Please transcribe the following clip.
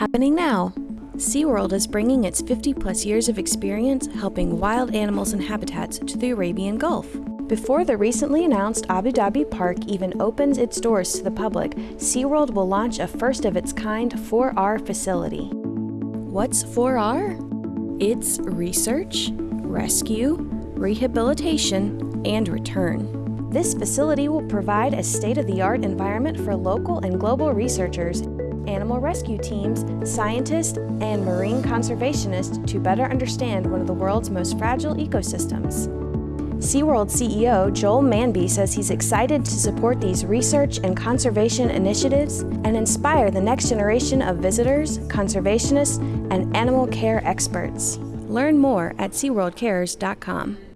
Happening now. SeaWorld is bringing its 50 plus years of experience helping wild animals and habitats to the Arabian Gulf. Before the recently announced Abu Dhabi Park even opens its doors to the public, SeaWorld will launch a first of its kind 4R facility. What's 4R? It's research, rescue, rehabilitation, and return. This facility will provide a state of the art environment for local and global researchers animal rescue teams, scientists, and marine conservationists to better understand one of the world's most fragile ecosystems. SeaWorld CEO Joel Manby says he's excited to support these research and conservation initiatives and inspire the next generation of visitors, conservationists, and animal care experts. Learn more at SeaWorldCares.com.